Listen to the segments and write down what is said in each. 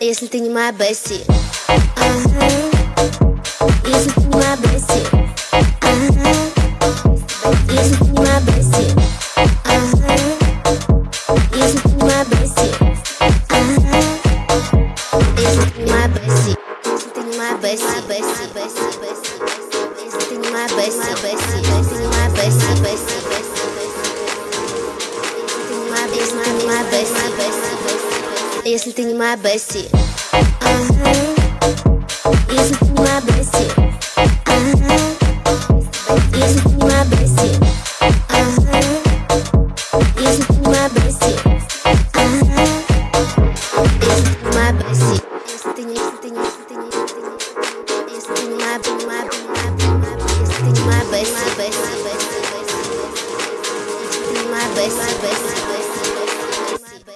Если ты не моя Бесси ага. Если ты не моя Бесси Бесси Бесси Бесси Если ты не моя Бесси Бесси Если ты не моя Бесси Бесси Бесси Если ты не моя Бесси Бесси Бесси Если ты не моя Бесси если ты не моя Бесси ага. Если ты не моя Бесси ага. Если ты не моя Бесси Бесси, Бесси, Бесси,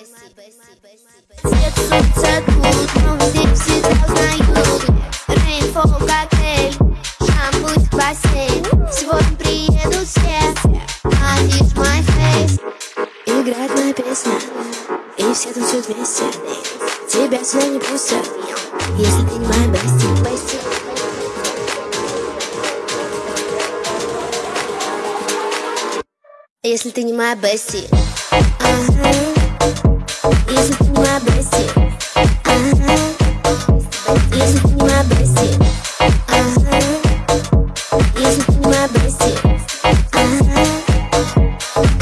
Бесси Свет солнца тут, но здесь все узнают Рейнфол коктейль, шампунь, бассейн Сегодня приедут все, надишь мой фейс Играет моя песня, и все танцуют вместе. Тебя сюда не пустят, если ты не моя бести, Если ты не моя бести, ага. Если ты не моя бести, ага. Если ты не моя бести, ага. Если ты не моя бести, ага.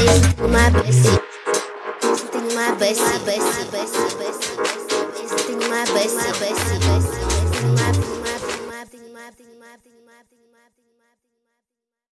Если ты не моя бести, если ты не моя бести, если ты не моя бести, бести,